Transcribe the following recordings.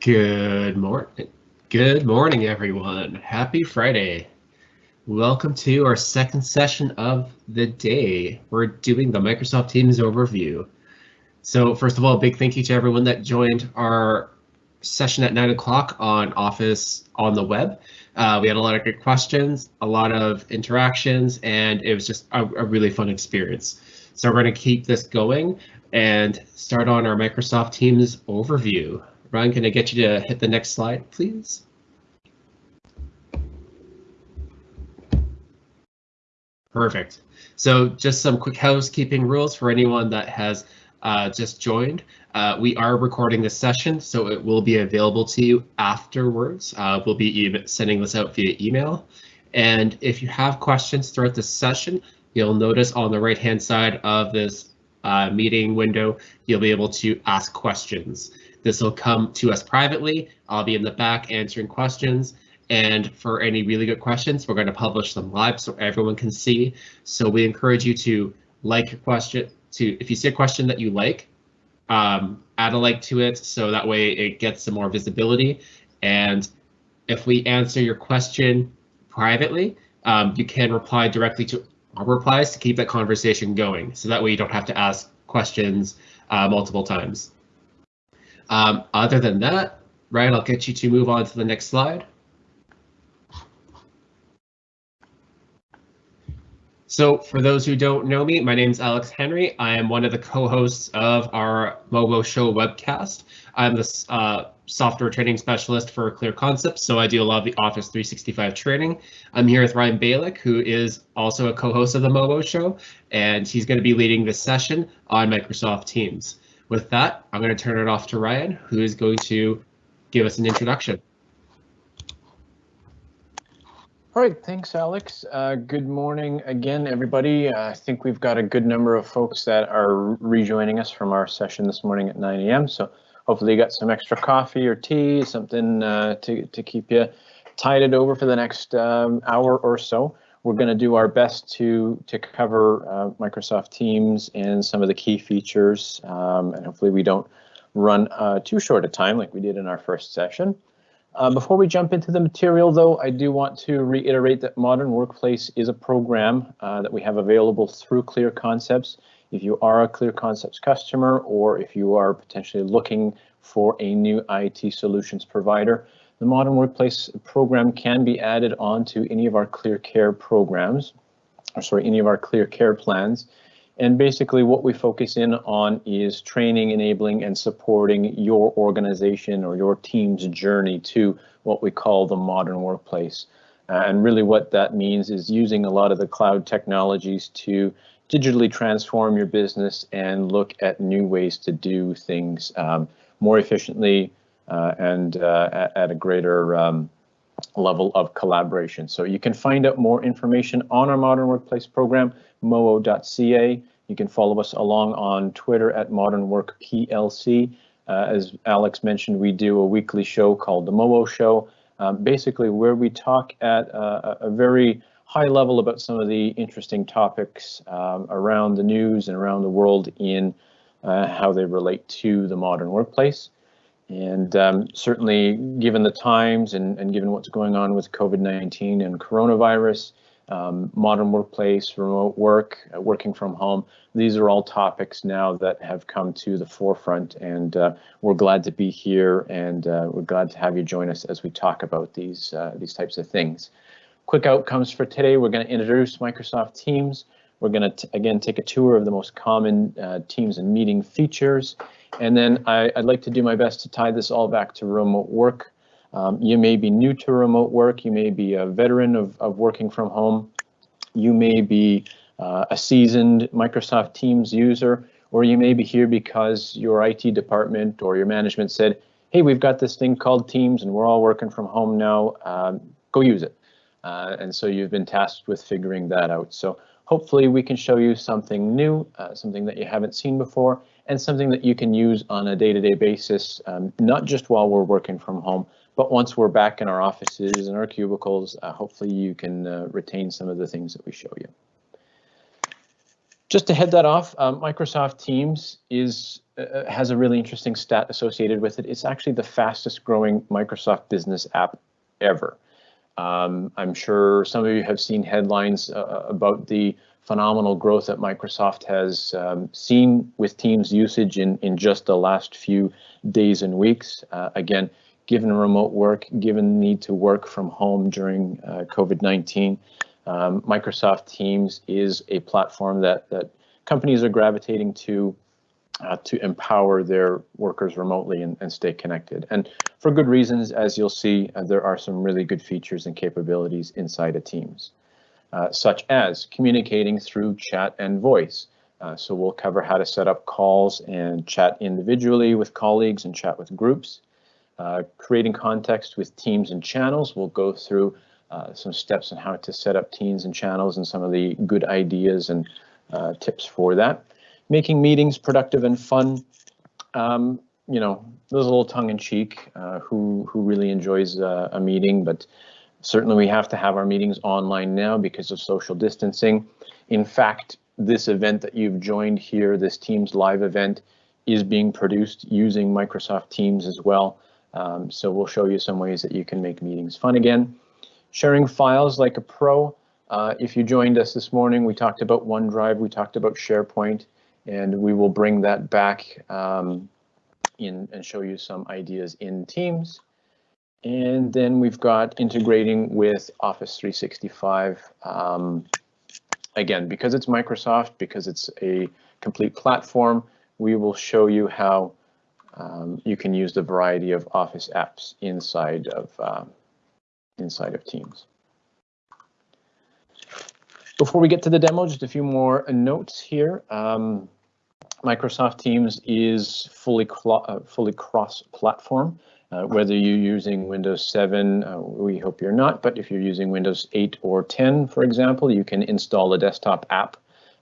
Good morning. Good morning, everyone. Happy Friday. Welcome to our second session of the day. We're doing the Microsoft Teams overview. So first of all, big thank you to everyone that joined our session at 9 o'clock on Office on the web. Uh, we had a lot of good questions, a lot of interactions, and it was just a, a really fun experience. So we're going to keep this going and start on our Microsoft Teams overview. Ryan, can I get you to hit the next slide, please? Perfect. So just some quick housekeeping rules for anyone that has uh, just joined. Uh, we are recording this session, so it will be available to you afterwards. Uh, we'll be sending this out via email. And if you have questions throughout the session, you'll notice on the right hand side of this uh, meeting window, you'll be able to ask questions. This will come to us privately. I'll be in the back answering questions. And for any really good questions, we're going to publish them live so everyone can see. So we encourage you to like a question, to if you see a question that you like, um, add a like to it so that way it gets some more visibility. And if we answer your question privately, um, you can reply directly to our replies to keep that conversation going. So that way you don't have to ask questions uh, multiple times. Um, other than that, Ryan, I'll get you to move on to the next slide. So for those who don't know me, my name is Alex Henry. I am one of the co-hosts of our MOBO Show webcast. I'm the uh, software training specialist for Clear Concepts, so I do a lot of the Office 365 training. I'm here with Ryan Balick, who is also a co-host of the MOBO Show, and he's going to be leading this session on Microsoft Teams. With that, I'm going to turn it off to Ryan, who is going to give us an introduction. All right, thanks, Alex. Uh, good morning again, everybody. Uh, I think we've got a good number of folks that are rejoining us from our session this morning at 9 a.m. So hopefully you got some extra coffee or tea, something uh, to, to keep you tided over for the next um, hour or so. We're going to do our best to to cover uh, Microsoft Teams and some of the key features, um, and hopefully we don't run uh, too short a time like we did in our first session. Uh, before we jump into the material, though, I do want to reiterate that Modern Workplace is a program uh, that we have available through Clear Concepts. If you are a Clear Concepts customer or if you are potentially looking for a new IT solutions provider, the Modern Workplace program can be added onto any of our Clear Care programs, or sorry, any of our Clear Care plans. And basically what we focus in on is training, enabling, and supporting your organization or your team's journey to what we call the modern workplace. Uh, and really what that means is using a lot of the cloud technologies to digitally transform your business and look at new ways to do things um, more efficiently, and uh, at, at, a greater um, level of collaboration. So you can find out more information on our Modern Workplace program, moo.ca. You can follow us along on Twitter at Modern Work PLC. Uh, as Alex mentioned, we do a weekly show called the MOO Show, um, basically where we talk at uh, a very high level about some of the interesting topics um, around the news and around the world in uh, how they relate to the modern workplace. And um, certainly, given the times and, and given what's going on with COVID-19 and coronavirus, um, modern workplace, remote work, uh, working from home, these are all topics now that have come to the forefront. And uh, we're glad to be here and uh, we're glad to have you join us as we talk about these, uh, these types of things. Quick outcomes for today, we're going to introduce Microsoft Teams. We're going to, again, take a tour of the most common uh, Teams and meeting features. And then I, would like to do my best to tie this all back to remote work. Um, you may be new to remote work. You may be a veteran of, of working from home. You may be uh, a seasoned Microsoft Teams user, or you may be here because your IT department or your management said, hey, we've got this thing called Teams and we're all working from home now, um, go use it. Uh, and so you've been tasked with figuring that out. So hopefully we can show you something new, uh, something that you haven't seen before, and something that you can use on a day-to-day -day basis, um, not just while we're working from home, but once we're back in our offices and our cubicles, uh, hopefully you can uh, retain some of the things that we show you. Just to head that off, um, Microsoft Teams is uh, has a really interesting stat associated with it. It's actually the fastest growing Microsoft Business app ever. Um, I'm sure some of you have seen headlines uh, about the phenomenal growth that Microsoft has um, seen with Teams usage in, in just the last few days and weeks. Uh, again, given remote work, given the need to work from home during uh, COVID-19, um, Microsoft Teams is a platform that, that companies are gravitating to uh, to empower their workers remotely and, and, stay connected. And for good reasons, as you'll see, uh, there are some really good features and capabilities inside of Teams, uh, such as communicating through chat and voice. Uh, so we'll cover how to set up calls and chat individually with colleagues and chat with groups. Uh, creating context with teams and channels. We'll go through uh, some steps on how to set up teams and channels and some of the good ideas and tips for that making meetings productive and fun. Um, you know, there's a little tongue in cheek. Uh, who who really enjoys uh, a meeting? But certainly we have to have our meetings online now because of social distancing. In fact, this event that you've joined here, this Teams live event, is being produced using Microsoft Teams as well. Um, so we'll show you some ways that you can make meetings fun again. Sharing files like a pro. Uh, if you joined us this morning, we talked about OneDrive, we talked about SharePoint and we will bring that back um, in and show you some ideas in Teams. And then we've got integrating with Office 365. Um, again, because it's Microsoft, because it's a complete platform, we will show you how um, you can use the variety of Office apps inside of uh, inside of Teams. Before we get to the demo, just a few more notes here. Um, Microsoft Teams is fully uh, fully cross-platform. Uh, whether you're using Windows 7, uh, we hope you're not, but if you're using Windows 8 or 10, for example, you can install a desktop app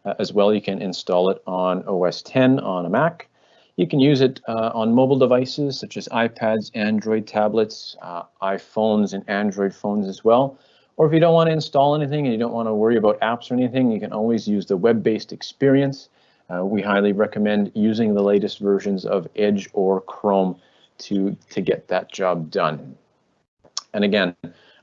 uh, as well. You can install it on OS 10 on a Mac. You can use it uh, on mobile devices such as iPads, Android tablets, uh, iPhones, and Android phones as well. Or if you don't want to install anything and you don't want to worry about apps or anything, you can always use the web-based experience. Uh, we highly recommend using the latest versions of Edge or Chrome to, to get that job done. And again,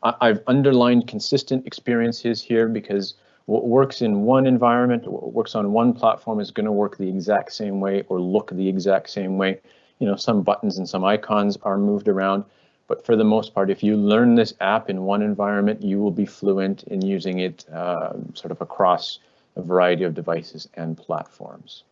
I, I've underlined consistent experiences here because what works in one environment, what works on one platform is going to work the exact same way or look the exact same way. You know, some buttons and some icons are moved around, but for the most part, if you learn this app in one environment, you will be fluent in using it uh, sort of across a variety of devices and platforms.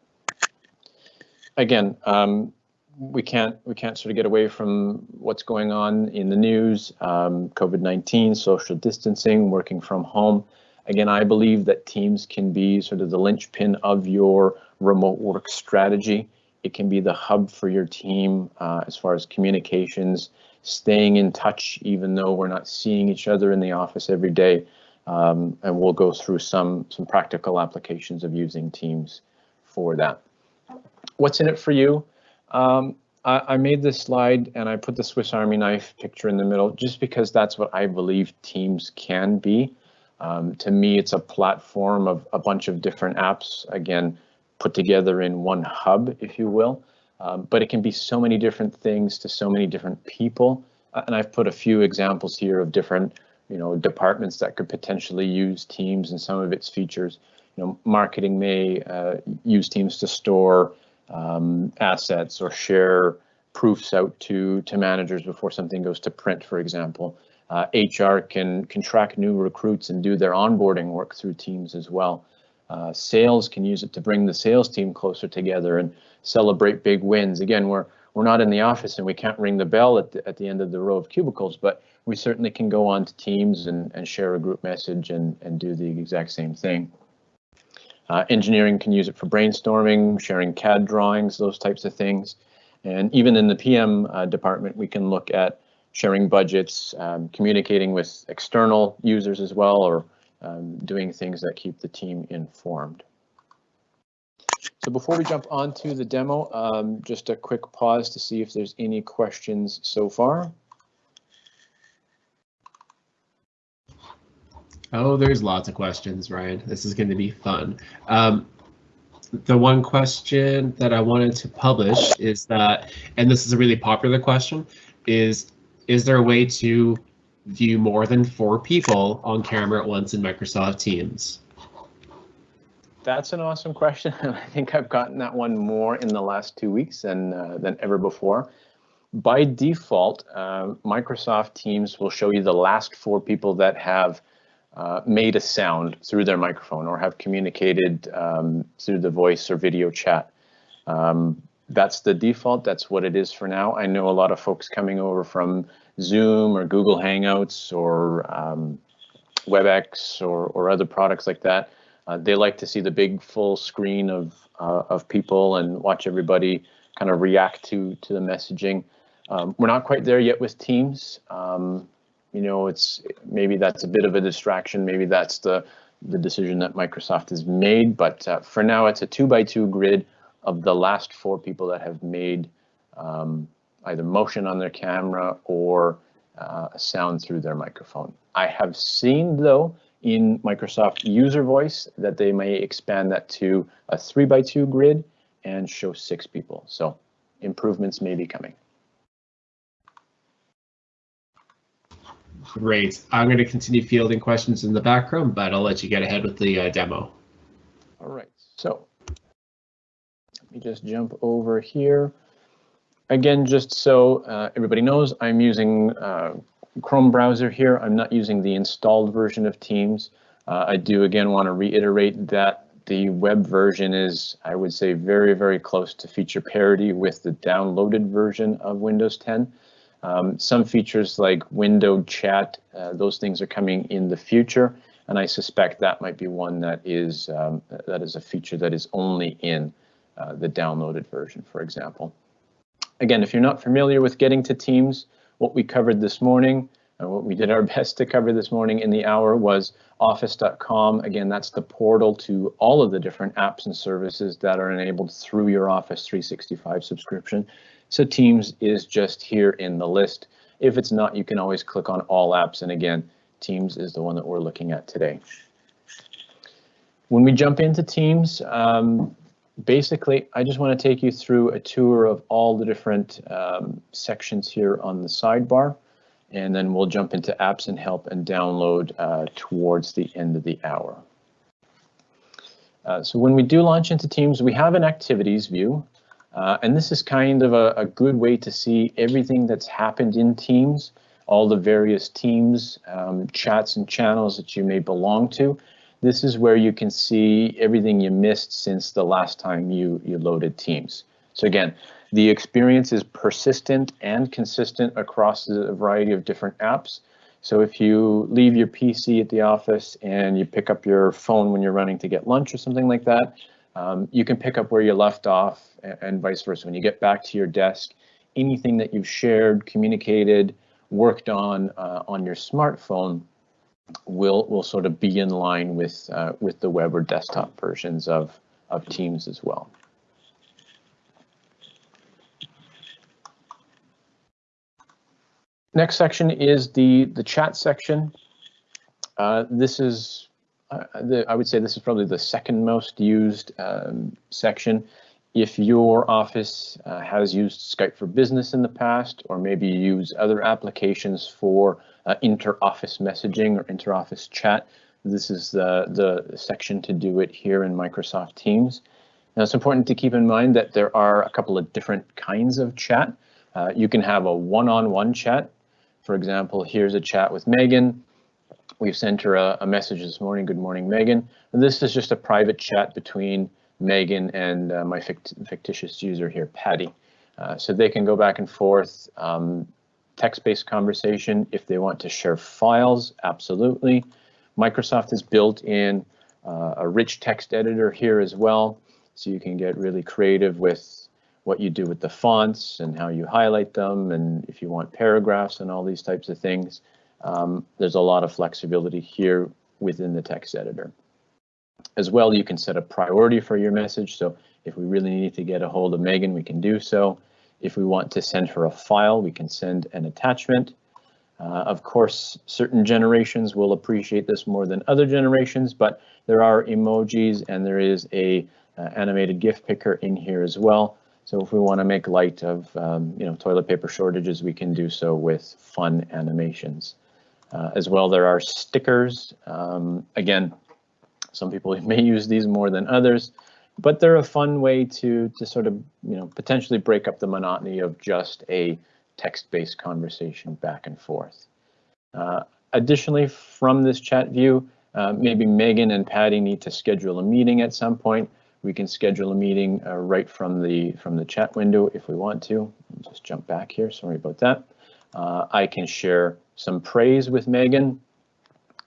Again, um, we can't we can't sort of get away from what's going on in the news, um, COVID-19, social distancing, working from home. Again, I believe that Teams can be sort of the linchpin of your remote work strategy. It can be the hub for your team uh, as far as communications, staying in touch, even though we're not seeing each other in the office every day. Um, and we'll go through some, some practical applications of using Teams for that. What's in it for you? Um, I, I, made this slide and I put the Swiss Army knife picture in the middle just because that's what I believe Teams can be. Um, to me, it's a platform of a bunch of different apps, again, put together in one hub, if you will. Um, but it can be so many different things to so many different people. And I've put a few examples here of different you know, departments that could potentially use Teams and some of its features. You know, marketing may uh, use Teams to store um, assets or share proofs out to to managers before something goes to print, for example. Uh, HR can can track new recruits and do their onboarding work through Teams as well. Uh, sales can use it to bring the sales team closer together and celebrate big wins. Again, we're we're not in the office and we can't ring the bell at the, at the end of the row of cubicles, but we certainly can go on to Teams and, and share a group message and, and do the exact same thing. Uh, engineering can use it for brainstorming, sharing CAD drawings, those types of things. And even in the PM uh, department, we can look at sharing budgets, um, communicating with external users as well, or um, doing things that keep the team informed. So before we jump on to the demo, um, just a quick pause to see if there's any questions so far. Oh, there's lots of questions, Ryan. This is going to be fun. Um, the one question that I wanted to publish is that, and this is a really popular question, is is there a way to view more than four people on camera at once in Microsoft Teams? That's an awesome question, I think I've gotten that one more in the last two weeks than uh, than ever before. By default, uh, Microsoft Teams will show you the last four people that have uh, made a sound through their microphone or have communicated um, through the voice or video chat. Um, that's the default. That's what it is for now. I know a lot of folks coming over from Zoom or Google Hangouts or um, WebEx or, or other products like that. Uh, they like to see the big full screen of uh, of people and watch everybody kind of react to to the messaging. Um, we're not quite there yet with Teams. Um, you know, it's maybe that's a bit of a distraction. Maybe that's the the decision that Microsoft has made. But uh, for now, it's a two by two grid of the last four people that have made um, either motion on their camera or uh, sound through their microphone. I have seen though in Microsoft user voice that they may expand that to a three by two grid and show six people. So improvements may be coming. Great. I'm going to continue fielding questions in the background, but I'll let you get ahead with the uh, demo. All right, so let me just jump over here. Again, just so uh, everybody knows, I'm using uh, Chrome browser here. I'm not using the installed version of Teams. Uh, I do again want to reiterate that the web version is, I would say, very, very close to feature parity with the downloaded version of Windows 10. Um, some features like window chat, uh, those things are coming in the future, and I suspect that might be one that is um, that is a feature that is only in uh, the downloaded version, for example. Again, if you're not familiar with getting to Teams, what we covered this morning, and what we did our best to cover this morning in the hour was office.com. Again, that's the portal to all of the different apps and services that are enabled through your Office 365 subscription. So Teams is just here in the list. If it's not, you can always click on all apps. And again, Teams is the one that we're looking at today. When we jump into Teams, um, basically, I just want to take you through a tour of all the different um, sections here on the sidebar, and then we'll jump into apps and help and download uh, towards the end of the hour. Uh, so when we do launch into Teams, we have an activities view. Uh, and this is kind of a, a, good way to see everything that's happened in Teams, all the various teams, um, chats and channels that you may belong to. This is where you can see everything you missed since the last time you, you loaded Teams. So again, the experience is persistent and consistent across a variety of different apps. So if you leave your PC at the office and you pick up your phone when you're running to get lunch or something like that, um, you can pick up where you left off and, and vice versa. When you get back to your desk, anything that you've shared, communicated, worked on uh, on your smartphone will will sort of be in line with uh, with the web or desktop versions of of Teams as well. Next section is the the chat section. Uh, this is uh, the, I would say this is probably the second most used um, section. If your office uh, has used Skype for Business in the past, or maybe you use other applications for uh, inter-office messaging or inter-office chat, this is the, the section to do it here in Microsoft Teams. Now it's important to keep in mind that there are a couple of different kinds of chat. Uh, you can have a one-on-one -on -one chat. For example, here's a chat with Megan. We've sent her a, a, message this morning. Good morning, Megan. And this is just a private chat between Megan and uh, my fict fictitious user here, Patty. Uh, so they can go back and forth, um, text-based conversation. If they want to share files, absolutely. Microsoft has built in uh, a rich text editor here as well. So you can get really creative with what you do with the fonts and how you highlight them and if you want paragraphs and all these types of things. Um, there's a lot of flexibility here within the text editor. As well, you can set a priority for your message. So if we really need to get a hold of Megan, we can do so. If we want to send her a file, we can send an attachment. Uh, of course, certain generations will appreciate this more than other generations, but there are emojis and there is a uh, animated GIF picker in here as well. So if we want to make light of um, you know toilet paper shortages, we can do so with fun animations. Uh, as well, there are stickers. Um, again, some people may use these more than others, but they're a fun way to to sort of you know potentially break up the monotony of just a text-based conversation back and forth. Uh, additionally, from this chat view, uh, maybe Megan and Patty need to schedule a meeting at some point. We can schedule a meeting uh, right from the from the chat window if we want to. Just jump back here. Sorry about that. Uh, I can share some praise with Megan.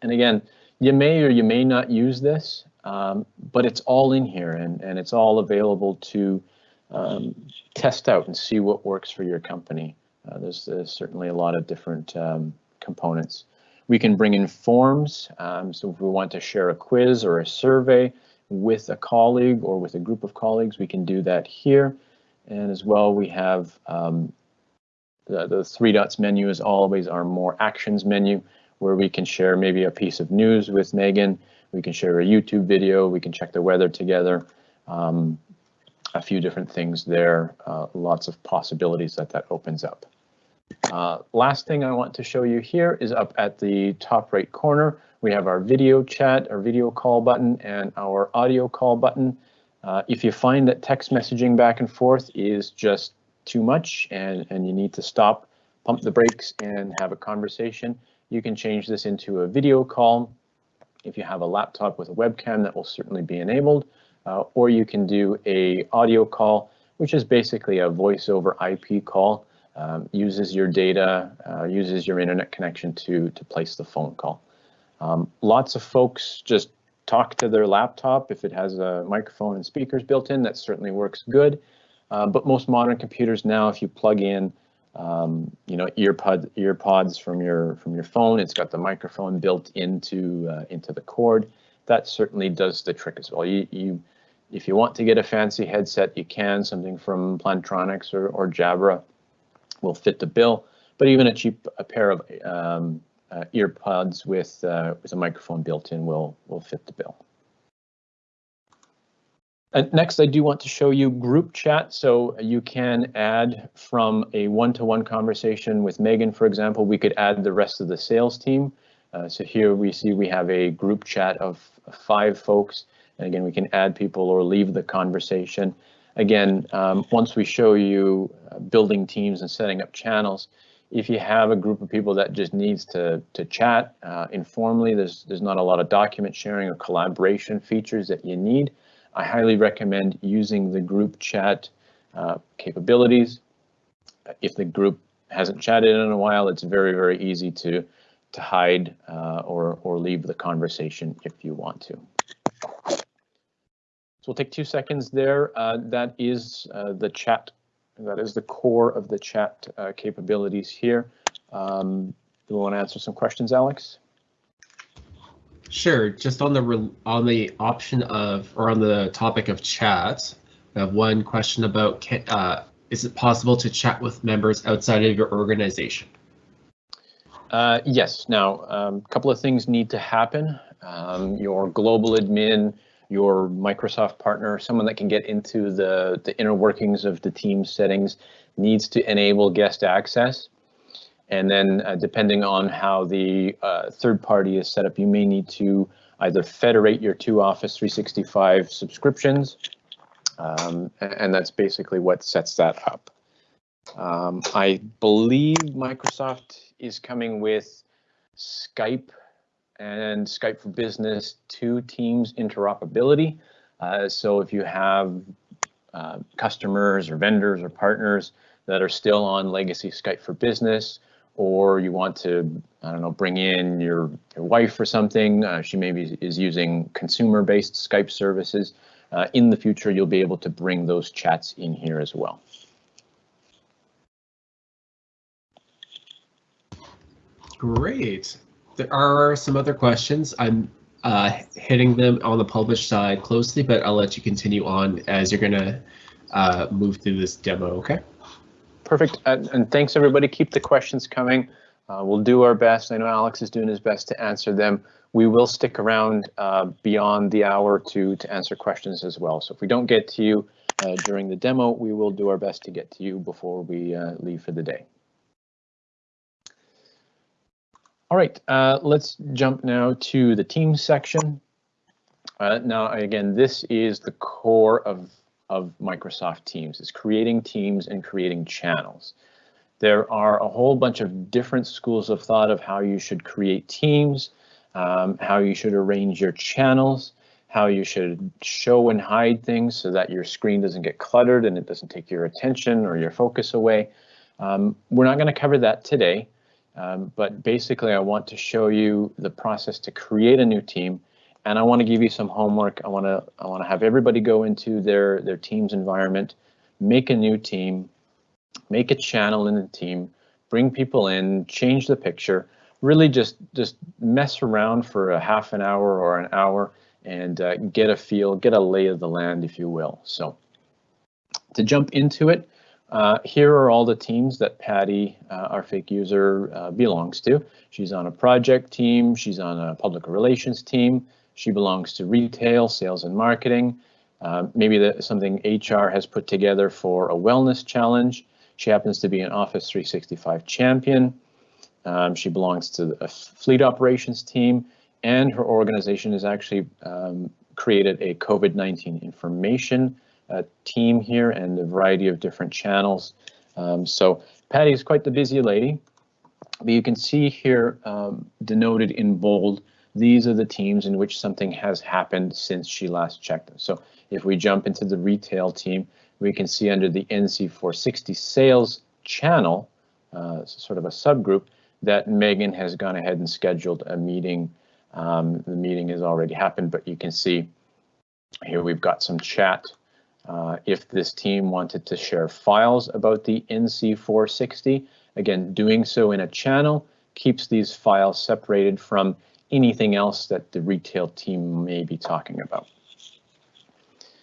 And again, you may or you may not use this, um, but it's all in here and, and it's all available to um, test out and see what works for your company. Uh, there's, there's, certainly a lot of different um, components. We can bring in forms. Um, so if we want to share a quiz or a survey with a colleague or with a group of colleagues, we can do that here. And as well, we have um, the, the three dots menu is always our more actions menu where we can share maybe a piece of news with Megan. We can share a YouTube video. We can check the weather together. Um, a few different things there. Uh, lots of possibilities that that opens up. Uh, last thing I want to show you here is up at the top right corner. We have our video chat, our video call button, and our audio call button. Uh, if you find that text messaging back and forth is just too much and, and you need to stop, pump the brakes and have a conversation, you can change this into a video call. If you have a laptop with a webcam, that will certainly be enabled. Uh, or you can do a audio call, which is basically a voice over IP call, um, uses your data, uh, uses your internet connection to, to place the phone call. Um, lots of folks just talk to their laptop if it has a microphone and speakers built in, that certainly works good. Uh, but most modern computers now, if you plug in, um, you know, earpod earpods from your from your phone, it's got the microphone built into uh, into the cord. That certainly does the trick as well. You you if you want to get a fancy headset, you can. Something from Plantronics or or Jabra will fit the bill. But even a cheap a pair of um, uh, earpods with uh, with a microphone built in will will fit the bill. Uh, next, I do want to show you group chat. So you can add from a one-to-one -one conversation with Megan, for example, we could add the rest of the sales team. Uh, so here we see we have a group chat of five folks. And again, we can add people or leave the conversation. Again, um, once we show you uh, building teams and setting up channels, if you have a group of people that just needs to to chat uh, informally, there's there's not a lot of document sharing or collaboration features that you need. I highly recommend using the group chat uh, capabilities. If the group hasn't chatted in a while, it's very, very easy to to hide uh, or, or leave the conversation if you want to. So we'll take two seconds there. Uh, that is uh, the chat. That is the core of the chat uh, capabilities here. Um, do we want to answer some questions, Alex? Sure. Just on the on the option of or on the topic of chat, we have one question about can, uh, is it possible to chat with members outside of your organization? Uh, yes. Now, a um, couple of things need to happen. Um, your global admin, your Microsoft partner, someone that can get into the, the inner workings of the team settings needs to enable guest access. And then uh, depending on how the uh, third party is set up, you may need to either federate your two Office 365 subscriptions, um, and that's basically what sets that up. Um, I believe Microsoft is coming with Skype and Skype for Business to Teams interoperability. Uh, so if you have uh, customers or vendors or partners that are still on legacy Skype for Business, or you want to, I don't know, bring in your, your wife or something. Uh, she maybe is using consumer-based Skype services. Uh, in the future, you'll be able to bring those chats in here as well. Great. There are some other questions. I'm uh, hitting them on the published side closely, but I'll let you continue on as you're going to uh, move through this demo, okay? Perfect. Uh, and thanks, everybody. Keep the questions coming. Uh, we'll do our best. I know Alex is doing his best to answer them. We will stick around uh, beyond the hour to, to answer questions as well. So if we don't get to you uh, during the demo, we will do our best to get to you before we uh, leave for the day. All right, uh, let's jump now to the Teams section. Uh, now, again, this is the core of, of Microsoft Teams, is creating teams and creating channels. There are a whole bunch of different schools of thought of how you should create teams, um, how you should arrange your channels, how you should show and hide things so that your screen doesn't get cluttered and it doesn't take your attention or your focus away. Um, we're not going to cover that today. Um, but basically, I want to show you the process to create a new team, and I want to give you some homework. I want to I want to have everybody go into their their team's environment, make a new team, make a channel in the team, bring people in, change the picture, really just just mess around for a half an hour or an hour and uh, get a feel, get a lay of the land, if you will. So to jump into it, uh, here are all the teams that Patty, uh, our fake user, uh, belongs to. She's on a project team, she's on a public relations team, she belongs to retail, sales and marketing. Uh, maybe that something HR has put together for a wellness challenge. She happens to be an Office 365 champion. Um, she belongs to a fleet operations team and her organization has actually um, created a COVID-19 information uh, team here and a variety of different channels. Um, so Patty is quite the busy lady, but you can see here um, denoted in bold, these are the teams in which something has happened since she last checked them. So if we jump into the retail team, we can see under the NC460 sales channel, uh, sort of a subgroup, that Megan has gone ahead and scheduled a meeting. Um, the meeting has already happened, but you can see here we've got some chat uh, if this team wanted to share files about the NC460, again, doing so in a channel keeps these files separated from anything else that the retail team may be talking about.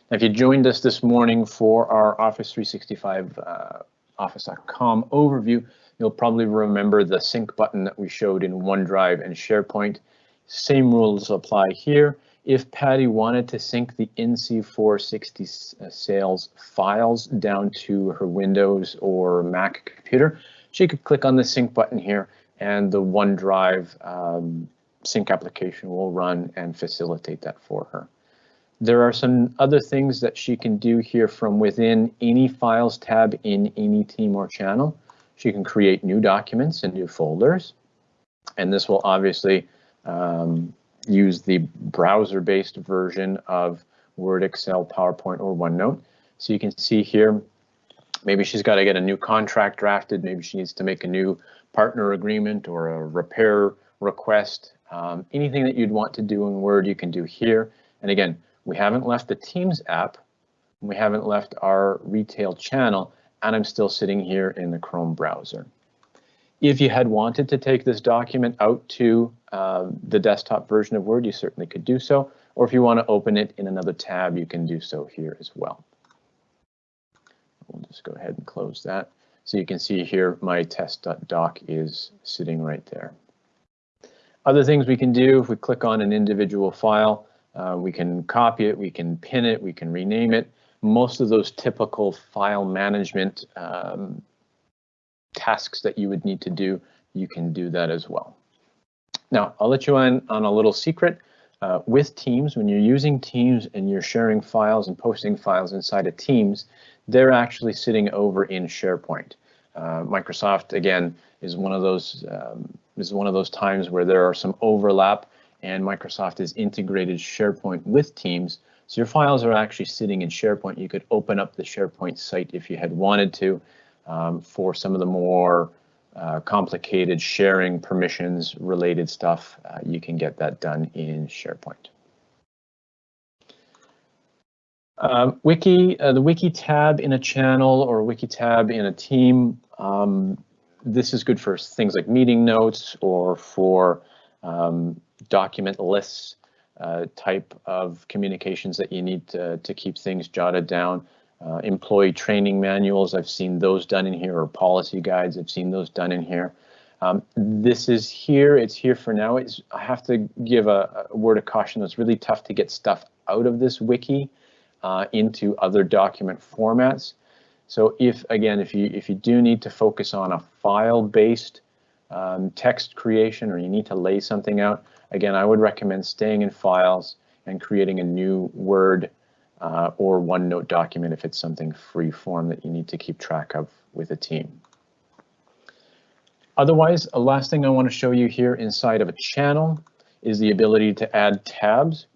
Now, if you joined us this morning for our Office 365 uh, Office.com overview, you'll probably remember the sync button that we showed in OneDrive and SharePoint. Same rules apply here if Patty wanted to sync the NC460 uh, sales files down to her Windows or Mac computer, she could click on the sync button here and the OneDrive um, sync application will run and facilitate that for her. There are some other things that she can do here from within any files tab in any team or channel. She can create new documents and new folders. And this will obviously um, use the browser-based version of Word, Excel, PowerPoint, or OneNote. So you can see here, maybe she's got to get a new contract drafted. Maybe she needs to make a new partner agreement or a repair request. Um, anything that you'd want to do in Word, you can do here. And again, we haven't left the Teams app. We haven't left our retail channel, and I'm still sitting here in the Chrome browser. If you had wanted to take this document out to um, the desktop version of Word, you certainly could do so. Or if you want to open it in another tab, you can do so here as well. We'll just go ahead and close that. So you can see here my test.doc is sitting right there. Other things we can do, if we click on an individual file, uh, we can copy it, we can pin it, we can rename it. Most of those typical file management um, tasks that you would need to do, you can do that as well. Now, I'll let you in on a little secret. Uh, with Teams, when you're using Teams and you're sharing files and posting files inside of Teams, they're actually sitting over in SharePoint. Uh, Microsoft, again, is one of those um, is one of those times where there are some overlap and Microsoft has integrated SharePoint with Teams. So your files are actually sitting in SharePoint. You could open up the SharePoint site if you had wanted to um, for some of the more uh, complicated sharing permissions related stuff, uh, you can get that done in SharePoint. Um, wiki, uh, the wiki tab in a channel or wiki tab in a team, um, this is good for things like meeting notes or for um, document lists uh, type of communications that you need to, to keep things jotted down. Uh, employee training manuals, I've seen those done in here, or policy guides, I've seen those done in here. Um, this is here, it's here for now. It's, I have to give a, a word of caution. It's really tough to get stuff out of this wiki uh, into other document formats. So if, again, if you, if you do need to focus on a file-based um, text creation or you need to lay something out, again, I would recommend staying in files and creating a new Word uh, or OneNote document if it's something free form that you need to keep track of with a team. Otherwise, a last thing I want to show you here inside of a channel is the ability to add tabs.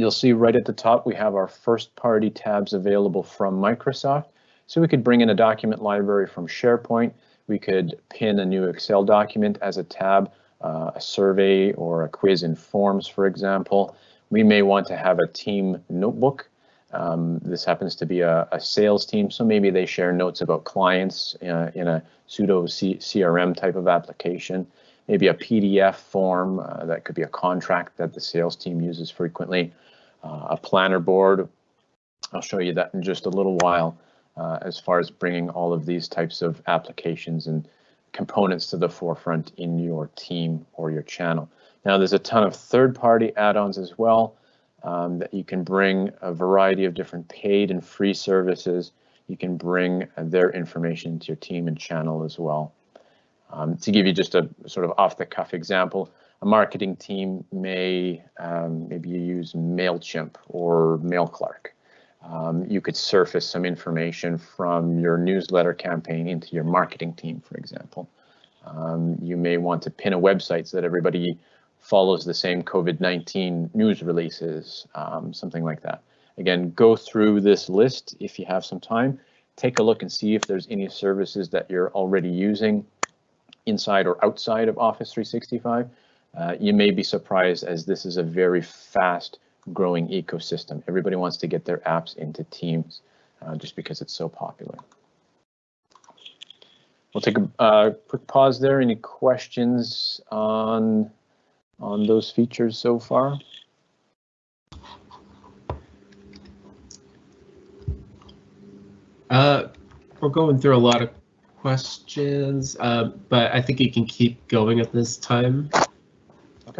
You'll see right at the top we have our first party tabs available from Microsoft. So we could bring in a document library from SharePoint. We could pin a new Excel document as a tab, uh, a survey or a quiz in Forms, for example. We may want to have a team notebook um, this happens to be a, a, sales team, so maybe they share notes about clients uh, in a pseudo C CRM type of application. Maybe a PDF form uh, that could be a contract that the sales team uses frequently. Uh, a planner board. I'll show you that in just a little while uh, as far as bringing all of these types of applications and components to the forefront in your team or your channel. Now there's a ton of third-party add-ons as well um, that you can bring a variety of different paid and free services. You can bring their information to your team and channel as well. Um, to give you just a sort of off the cuff example, a marketing team may, um, maybe you use MailChimp or MailClark. Um, you could surface some information from your newsletter campaign into your marketing team, for example. Um, you may want to pin a website so that everybody follows the same COVID-19 news releases, um, something like that. Again, go through this list if you have some time. Take a look and see if there's any services that you're already using inside or outside of Office 365. Uh, you may be surprised as this is a very fast growing ecosystem. Everybody wants to get their apps into Teams uh, just because it's so popular. We'll take a uh, quick pause there. Any questions on on those features so far? Uh, we're going through a lot of questions, uh, but I think you can keep going at this time.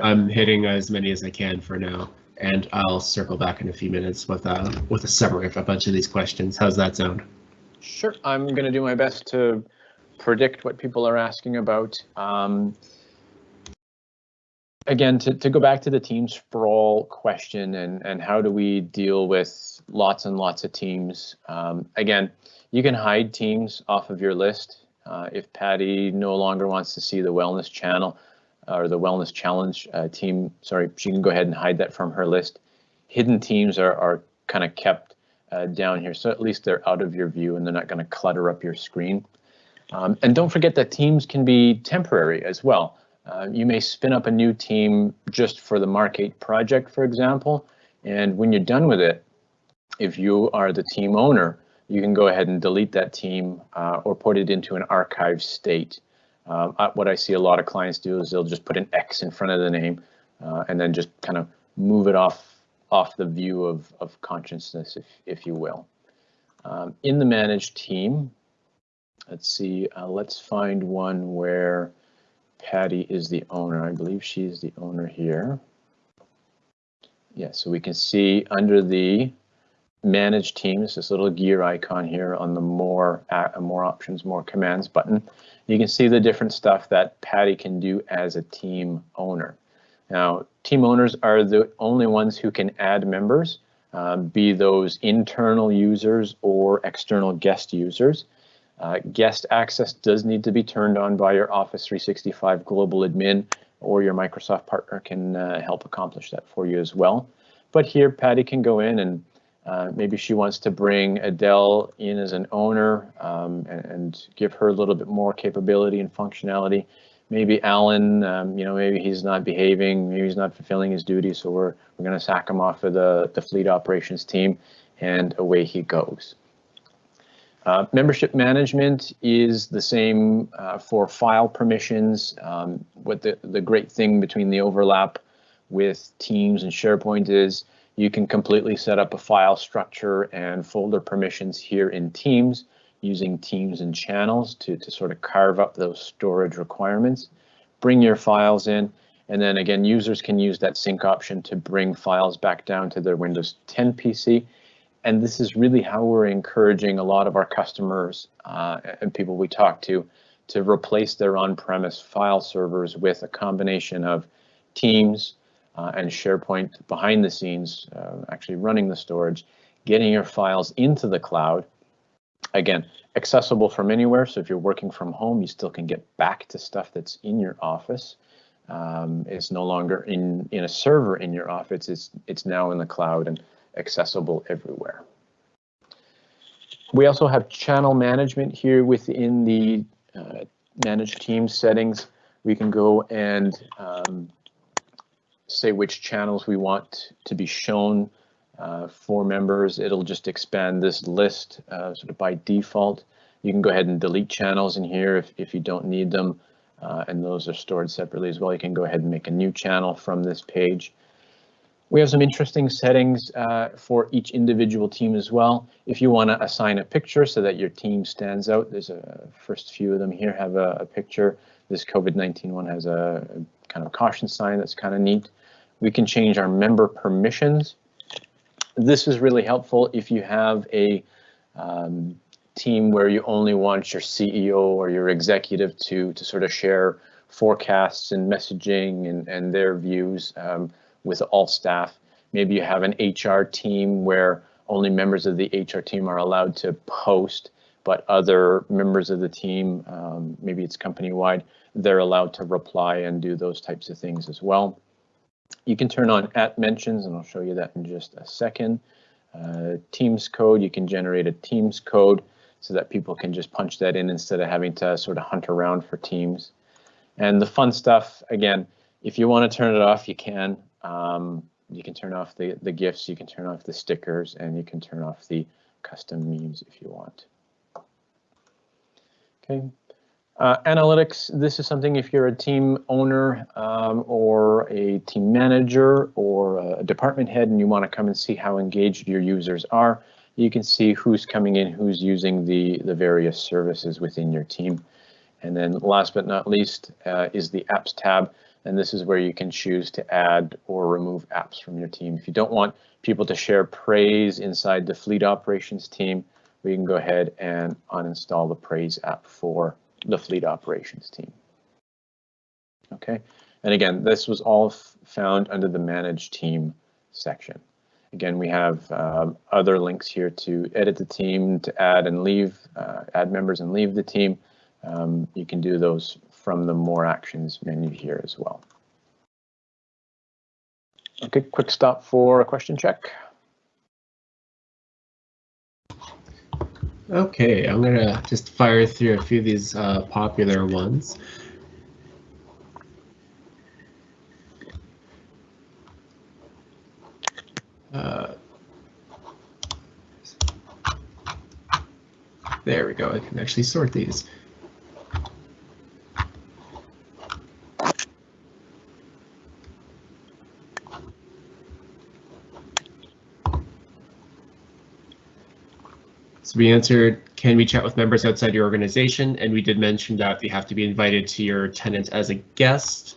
I'm hitting as many as I can for now, and I'll circle back in a few minutes with a with a summary of a bunch of these questions. How's that sound? Sure. I'm going to do my best to predict what people are asking about. Um, again, to, to go back to the team sprawl question and, and how do we deal with lots and lots of teams? Um, again, you can hide teams off of your list. Uh, if Patty no longer wants to see the wellness channel or the wellness challenge uh, team, sorry, she can go ahead and hide that from her list. Hidden teams are, are kind of kept uh, down here, so at least they're out of your view and they're not going to clutter up your screen. Um, and don't forget that teams can be temporary as well. Uh, you may spin up a new team just for the Mark8 project, for example, and when you're done with it, if you are the team owner, you can go ahead and delete that team uh, or put it into an archive state. Uh, what I see a lot of clients do is they'll just put an X in front of the name uh, and then just kind of move it off off the view of, of consciousness, if, if you will. Um, in the managed team, let's see, uh, let's find one where Patty is the owner. I believe she's the owner here. Yeah, so we can see under the manage teams, this little gear icon here on the more uh, more options, more commands button. You can see the different stuff that Patty can do as a team owner. Now, team owners are the only ones who can add members, uh, be those internal users or external guest users. Uh, guest access does need to be turned on by your Office 365 global admin or your Microsoft partner can uh, help accomplish that for you as well. But here Patty can go in and uh, maybe she wants to bring Adele in as an owner um, and, and, give her a little bit more capability and functionality. Maybe Alan, um, you know, maybe he's not behaving, maybe he's not fulfilling his duty, so we're, we're going to sack him off of the, the fleet operations team and away he goes. Uh, membership management is the same uh, for file permissions. Um, what the, the great thing between the overlap with Teams and SharePoint is you can completely set up a file structure and folder permissions here in Teams. using teams and channels to, to sort of carve up those storage requirements. Bring your files in, and then again, users can use that sync option to bring files back down to their Windows 10 PC. And this is really how we're encouraging a lot of our customers uh, and people we talk to to replace their on-premise file servers with a combination of Teams uh, and SharePoint behind the scenes, uh, actually running the storage, getting your files into the cloud. Again, accessible from anywhere. So if you're working from home, you still can get back to stuff that's in your office. Um, it's no longer in, in a server in your office. It's, it's now in the cloud and accessible everywhere. We also have channel management here within the uh, manage teams settings. We can go and um, say which channels we want to be shown uh, for members. It'll just expand this list uh, sort of by default. You can go ahead and delete channels in here if, if you don't need them. Uh, and those are stored separately as well. You can go ahead and make a new channel from this page. We have some interesting settings uh, for each individual team as well. If you want to assign a picture so that your team stands out, there's a first few of them here have a, a picture. This COVID-19 one has a, a kind of caution sign that's kind of neat. We can change our member permissions. This is really helpful if you have a um, team where you only want your CEO or your executive to, to sort of share forecasts and messaging and, and their views um, with all staff. Maybe you have an HR team where only members of the HR team are allowed to post, but other members of the team, um, maybe it's company wide, they're allowed to reply and do those types of things as well. You can turn on at mentions, and I'll show you that in just a second. Uh, Teams code, you can generate a Teams code so that people can just punch that in instead of having to sort of hunt around for Teams. And the fun stuff, again, if you want to turn it off, you can. Um, you can turn off the, the GIFs, you can turn off the stickers, and you can turn off the custom memes if you want. Okay, uh, analytics, this is something if you're a team owner um, or a team manager or a department head and you want to come and see how engaged your users are, you can see who's coming in, who's using the, the various services within your team. And then last but not least uh, is the apps tab. And this is where you can choose to add or remove apps from your team. If you don't want people to share praise inside the fleet operations team, we can go ahead and uninstall the praise app for the fleet operations team. Okay, and again, this was all found under the manage team section. Again, we have um, other links here to edit the team, to add and leave, uh, add members and leave the team. Um, you can do those from the more actions menu here as well. Okay, quick stop for a question check. Okay, I'm gonna just fire through a few of these uh, popular ones. Uh, there we go, I can actually sort these. We answered, can we chat with members outside your organization? And we did mention that you have to be invited to your tenant as a guest.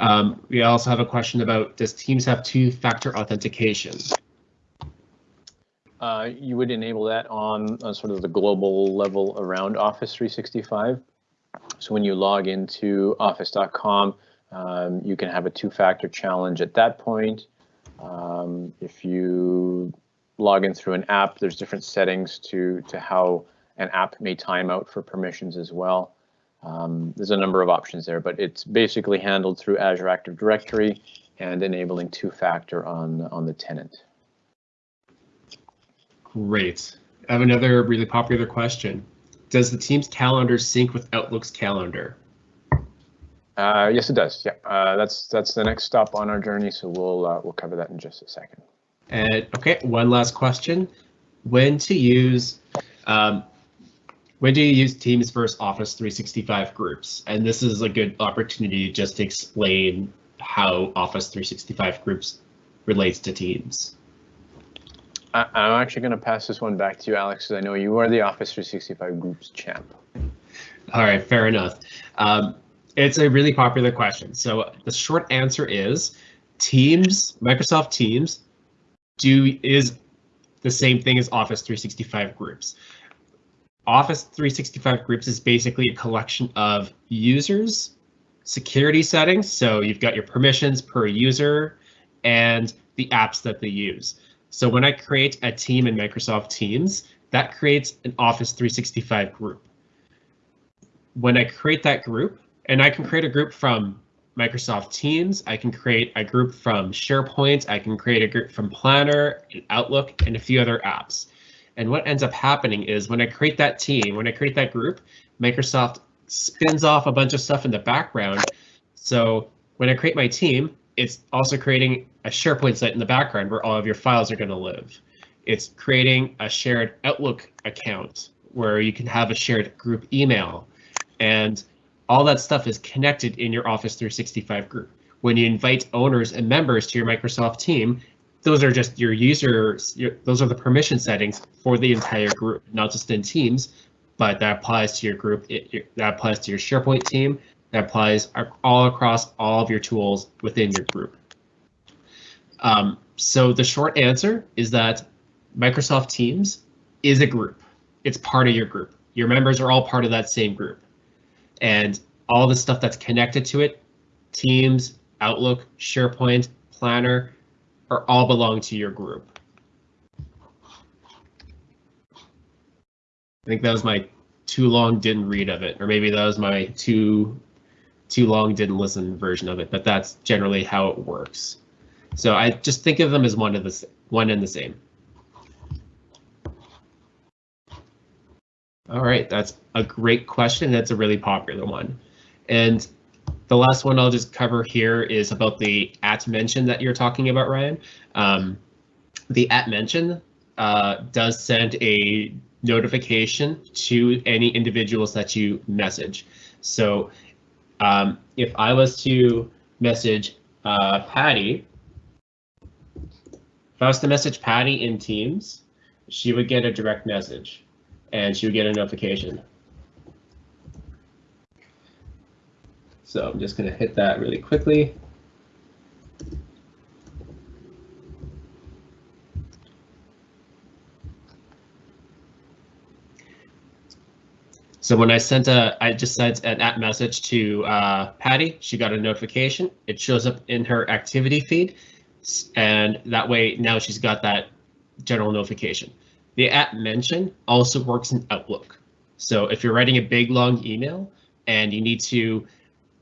Um, we also have a question about, does Teams have two-factor authentication? Uh, you would enable that on, on sort of the global level around Office 365. So when you log into office.com, um, you can have a two-factor challenge at that point. Um, if you log in through an app, there's different settings to, to how an app may time out for permissions as well. Um, there's a number of options there, but it's basically handled through Azure Active Directory and enabling two-factor on, on the tenant. Great. I have another really popular question. Does the Teams calendar sync with Outlook's calendar? Uh, yes, it does. Yeah, uh, that's that's the next stop on our journey. So we'll uh, we'll cover that in just a second. And okay, one last question: When to use? Um, when do you use Teams versus Office 365 groups? And this is a good opportunity just to explain how Office 365 groups relates to Teams. I, I'm actually going to pass this one back to you, Alex, because I know you are the Office 365 Groups champ. All right, fair enough. Um, it's a really popular question. So the short answer is Teams, Microsoft Teams, do is the same thing as Office 365 groups. Office 365 groups is basically a collection of users, security settings. So you've got your permissions per user and the apps that they use. So when I create a team in Microsoft Teams, that creates an Office 365 group. When I create that group, and I can create a group from Microsoft Teams, I can create a group from SharePoint, I can create a group from Planner and Outlook and a few other apps. And what ends up happening is when I create that team, when I create that group, Microsoft spins off a bunch of stuff in the background. So when I create my team, it's also creating a SharePoint site in the background where all of your files are going to live. It's creating a shared Outlook account where you can have a shared group email. And all that stuff is connected in your Office 365 group. When you invite owners and members to your Microsoft team, those are just your users, your, those are the permission settings for the entire group, not just in Teams, but that applies to your group, it, that applies to your SharePoint team, that applies all across all of your tools within your group. Um, so the short answer is that Microsoft Teams is a group. It's part of your group. Your members are all part of that same group and all the stuff that's connected to it, Teams, Outlook, SharePoint, Planner, are all belong to your group. I think that was my too long didn't read of it, or maybe that was my too too long didn't listen version of it, but that's generally how it works. So I just think of them as one of the one and the same. All right, that's a great question. That's a really popular one. And the last one I'll just cover here is about the at mention that you're talking about, Ryan. Um, the at mention uh, does send a notification to any individuals that you message. So um, if I was to message uh, Patty, if I was to message Patty in Teams, she would get a direct message and she would get a notification. So I'm just going to hit that really quickly. So when I sent a, I just sent an app message to uh, Patty, she got a notification. It shows up in her activity feed, and that way now she's got that general notification. The at mention also works in Outlook. So if you're writing a big long email and you need to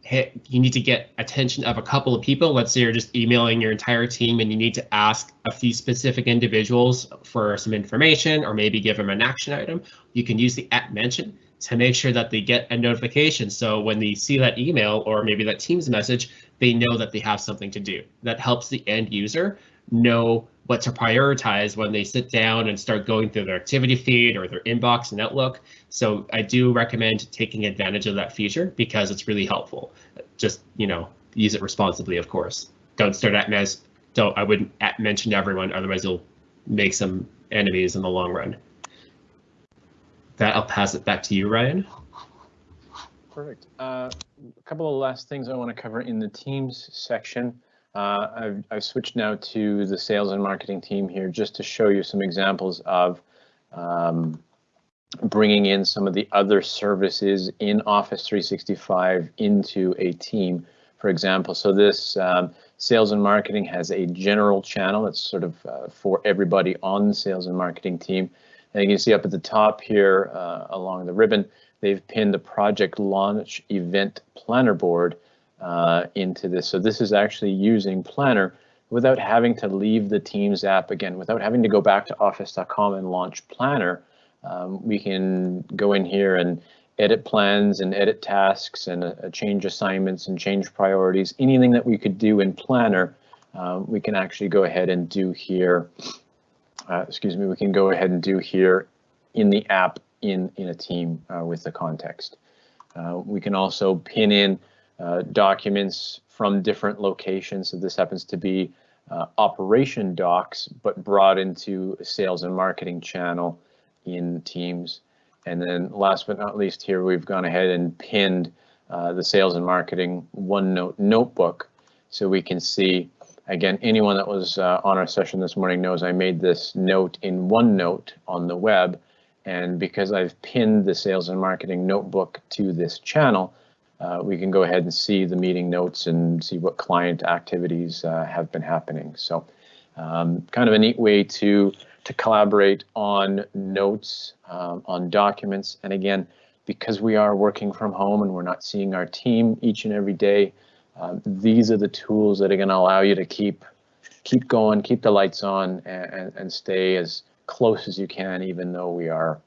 hit, you need to get attention of a couple of people. Let's say you're just emailing your entire team and you need to ask a few specific individuals for some information or maybe give them an action item. You can use the at mention to make sure that they get a notification. So when they see that email or maybe that Teams message, they know that they have something to do. That helps the end user know what to prioritize when they sit down and start going through their activity feed or their inbox and Outlook. So I do recommend taking advantage of that feature because it's really helpful. Just, you know, use it responsibly, of course. Don't start at mess. don't I wouldn't at mention to everyone, otherwise you'll make some enemies in the long run. That I'll pass it back to you, Ryan. Perfect. Uh, a couple of last things I want to cover in the Teams section. Uh, I've, I've, switched now to the sales and marketing team here just to show you some examples of um, bringing in some of the other services in Office 365 into a team, for example. So this um, sales and marketing has a general channel that's sort of uh, for everybody on the sales and marketing team. And you can see up at the top here uh, along the ribbon, they've pinned the project launch event planner board uh, into this. So this is actually using Planner without having to leave the Teams app again, without having to go back to office.com and launch Planner. Um, we can go in here and edit plans and edit tasks and uh, change assignments and change priorities. Anything that we could do in Planner, um, we can actually go ahead and do here. Uh, excuse me, we can go ahead and do here in the app in, in a team uh, with the context. Uh, we can also pin in uh, documents from different locations. So this happens to be uh, operation docs, but brought into a sales and marketing channel in Teams. And then last but not least here, we've gone ahead and pinned uh, the sales and marketing OneNote notebook so we can see, again, anyone that was uh, on our session this morning knows I made this note in OneNote on the web. And because I've pinned the sales and marketing notebook to this channel, uh, we can go ahead and see the meeting notes and see what client activities uh, have been happening. So um, kind of a neat way to to collaborate on notes, um, on documents. And again, because we are working from home and we're not seeing our team each and every day, um, these are the tools that are going to allow you to keep keep going, keep the lights on, and, and stay as close as you can, even though we are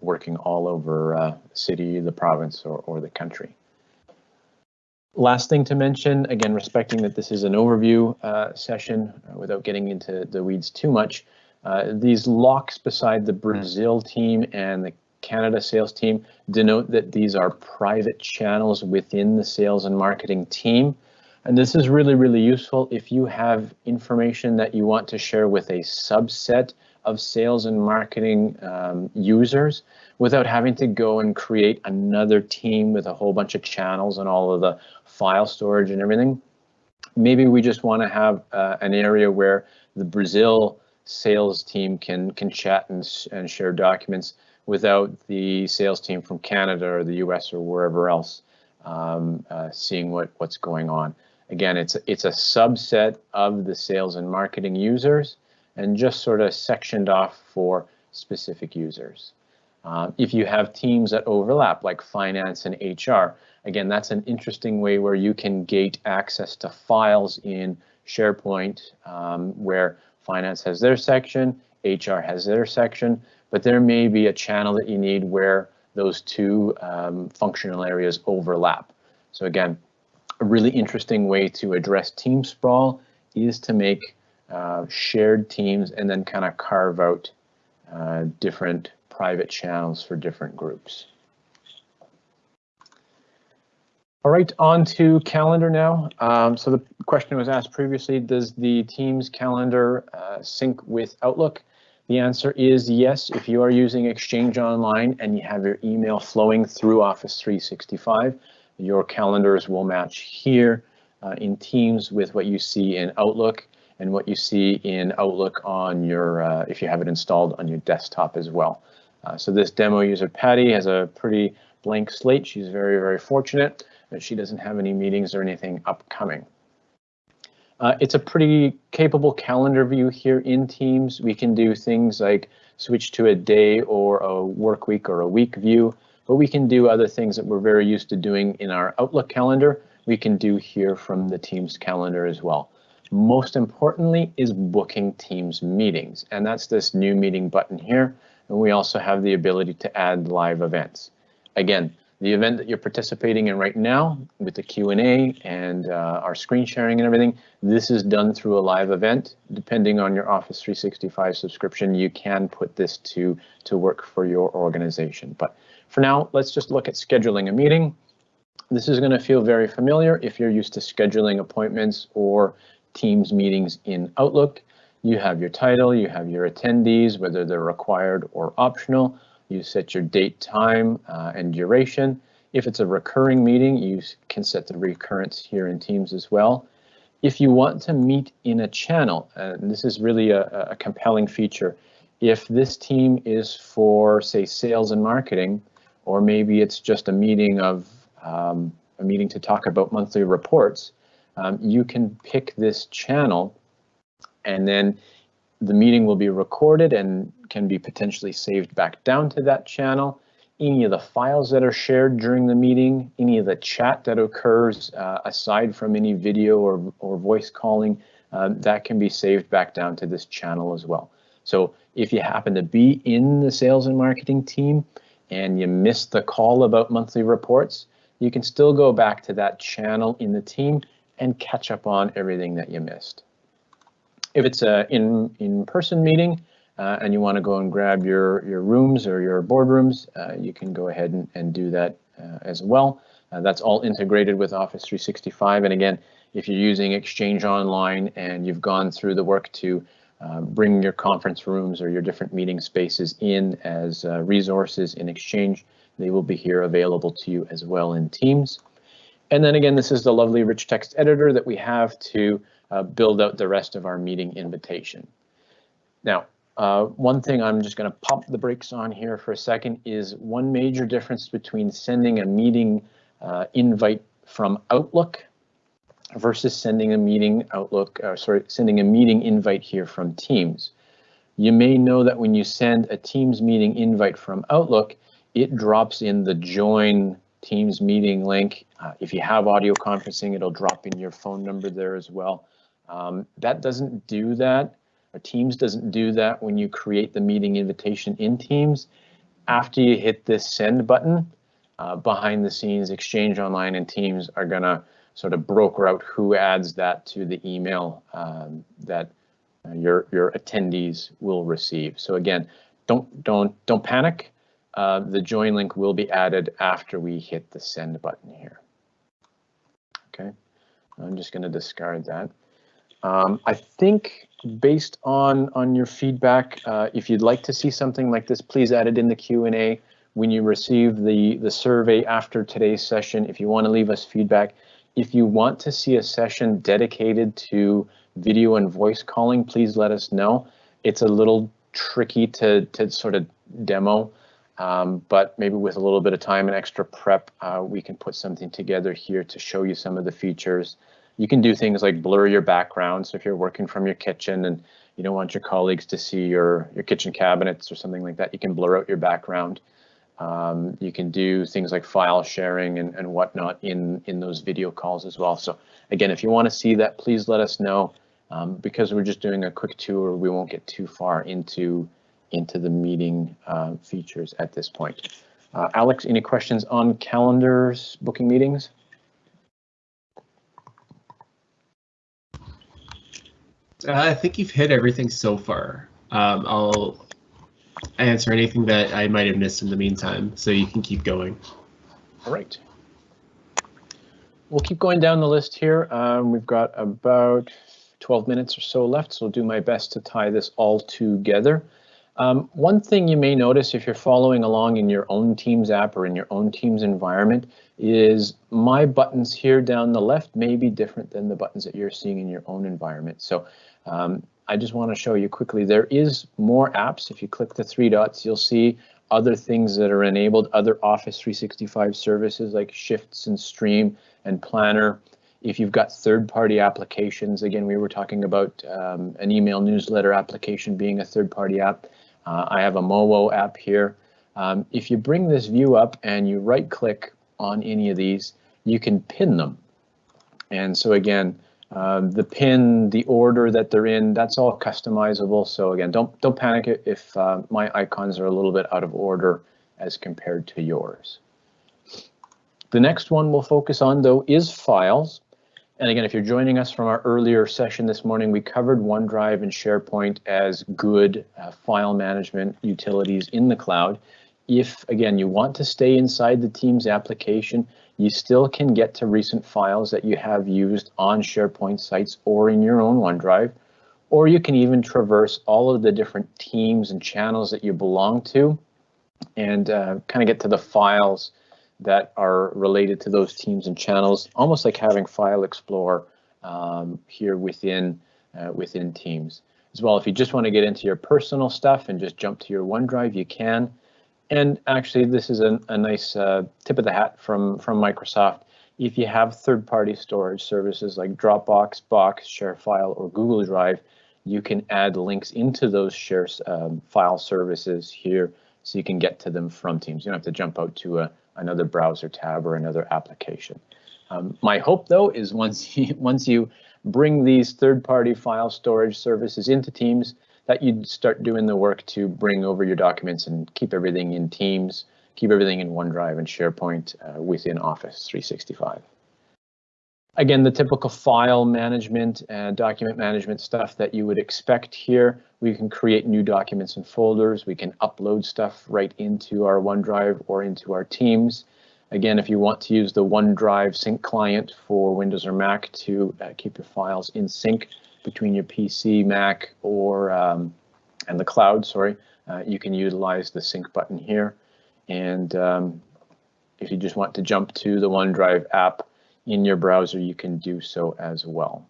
working all over uh, city, the province, or, or the country. Last thing to mention, again, respecting that this is an overview uh, session uh, without getting into the weeds too much, uh, these locks beside the Brazil team and the Canada sales team denote that these are private channels within the sales and marketing team. And this is really, really useful if you have information that you want to share with a subset of sales and marketing um, users without having to go and create another team with a whole bunch of channels and all of the file storage and everything. Maybe we just want to have uh, an area where the Brazil sales team can can chat and, and share documents without the sales team from Canada or the US or wherever else um, uh, seeing what what's going on. Again, it's it's a subset of the sales and marketing users and just sort of sectioned off for specific users. Uh, if you have teams that overlap like finance and HR, again, that's an interesting way where you can gate access to files in SharePoint um, where finance has their section, HR has their section, but there may be a channel that you need where those two um, functional areas overlap. So again, a really interesting way to address team sprawl is to make uh, shared teams and then kind of carve out uh, different private channels for different groups. All right, on to calendar now. Um, so the question was asked previously, does the Teams calendar uh, sync with Outlook? The answer is yes. If you are using Exchange Online and you have your email flowing through Office 365, your calendars will match here uh, in Teams with what you see in Outlook and what you see in Outlook on your, uh, if you have it installed on your desktop as well. Uh, so this demo user, Patty, has a pretty blank slate. She's very, very fortunate that she doesn't have any meetings or anything upcoming. Uh, it's a pretty capable calendar view here in Teams. We can do things like switch to a day or a work week or a week view, but we can do other things that we're very used to doing in our Outlook calendar. We can do here from the Teams calendar as well. Most importantly is booking Teams meetings, and that's this new meeting button here. And we also have the ability to add live events. Again, the event that you're participating in right now with the Q&A and uh, our screen sharing and everything, this is done through a live event. Depending on your Office 365 subscription, you can put this to, to work for your organization. But for now, let's just look at scheduling a meeting. This is going to feel very familiar if you're used to scheduling appointments or Teams meetings in Outlook. You have your title, you have your attendees, whether they're required or optional. You set your date, time, uh, and duration. If it's a recurring meeting, you can set the recurrence here in Teams as well. If you want to meet in a channel, and this is really a, a compelling feature, if this team is for, say, sales and marketing, or maybe it's just a meeting of um, a meeting to talk about monthly reports, um, you can pick this channel and then the meeting will be recorded and can be potentially saved back down to that channel. Any of the files that are shared during the meeting, any of the chat that occurs uh, aside from any video or, or voice calling, uh, that can be saved back down to this channel as well. So if you happen to be in the sales and marketing team and you missed the call about monthly reports, you can still go back to that channel in the team and catch up on everything that you missed. If it's a in in-person meeting uh, and you want to go and grab your your rooms or your boardrooms, uh, you can go ahead and, and do that uh, as well. Uh, that's all integrated with Office 365. And again, if you're using Exchange Online and you've gone through the work to uh, bring your conference rooms or your different meeting spaces in as uh, resources in Exchange, they will be here available to you as well in Teams. And then again, this is the lovely rich text editor that we have to uh, build out the rest of our meeting invitation. Now, uh, one thing I'm just going to pop the brakes on here for a second is one major difference between sending a meeting uh, invite from Outlook versus sending a meeting Outlook, uh, sorry, sending a meeting invite here from Teams. You may know that when you send a Teams meeting invite from Outlook, it drops in the join Teams meeting link. Uh, if you have audio conferencing, it'll drop in your phone number there as well. Um, that doesn't do that or Teams doesn't do that when you create the meeting invitation in Teams. After you hit this send button, uh, behind the scenes, Exchange Online and Teams are gonna sort of broker out who adds that to the email um, that uh, your your attendees will receive. So again, don't don't don't panic. Uh, the join link will be added after we hit the send button here. Okay, I'm just going to discard that. Um, I think based on on your feedback, uh, if you'd like to see something like this, please add it in the Q&A when you receive the, the survey after today's session. If you want to leave us feedback, if you want to see a session dedicated to video and voice calling, please let us know. It's a little tricky to, to sort of demo, um, but maybe with a little bit of time and extra prep, uh, we can put something together here to show you some of the features. You can do things like blur your background. So if you're working from your kitchen and you don't want your colleagues to see your, your kitchen cabinets or something like that, you can blur out your background. Um, you can do things like file sharing and, and whatnot in, in those video calls as well. So again, if you want to see that, please let us know. Um, because we're just doing a quick tour, we won't get too far into, into the meeting uh, features at this point. Uh, Alex, any questions on calendars, booking meetings? I think you've hit everything so far. Um, I'll answer anything that I might have missed in the meantime, so you can keep going. All right. We'll keep going down the list here. Um, we've got about 12 minutes or so left, so I'll do my best to tie this all together. Um, one thing you may notice if you're following along in your own Teams app or in your own Teams environment is my buttons here down the left may be different than the buttons that you're seeing in your own environment. So um, I just want to show you quickly, there is more apps. If you click the three dots, you'll see other things that are enabled, other Office 365 services like Shifts and Stream and Planner. If you've got third-party applications, again, we were talking about um, an email newsletter application being a third-party app. Uh, I have a Mowo app here. Um, if you bring this view up and you right-click on any of these, you can pin them. And so again, um, the pin, the order that they're in, that's all customizable. So again, don't don't panic if uh, my icons are a little bit out of order as compared to yours. The next one we'll focus on though is files. And again, if you're joining us from our earlier session this morning, we covered OneDrive and SharePoint as good uh, file management utilities in the cloud. If, again, you want to stay inside the Teams application, you still can get to recent files that you have used on SharePoint sites or in your own OneDrive, or you can even traverse all of the different teams and channels that you belong to and uh, kind of get to the files that are related to those teams and channels, almost like having File Explorer um, here within, uh, within Teams. As well, if you just want to get into your personal stuff and just jump to your OneDrive, you can. And actually, this is a, a nice uh, tip of the hat from, from Microsoft. If you have third-party storage services like Dropbox, Box, ShareFile, or Google Drive, you can add links into those share um, file services here so you can get to them from Teams. You don't have to jump out to a, another browser tab or another application. Um, my hope, though, is once you, once you bring these third-party file storage services into Teams, that you'd start doing the work to bring over your documents and keep everything in Teams, keep everything in OneDrive and SharePoint uh, within Office 365. Again, the typical file management and document management stuff that you would expect here. We can create new documents and folders. We can upload stuff right into our OneDrive or into our Teams. Again, if you want to use the OneDrive sync client for Windows or Mac to uh, keep your files in sync between your PC, Mac, or um, and the cloud, sorry, uh, you can utilize the sync button here. And um, if you just want to jump to the OneDrive app in your browser, you can do so as well.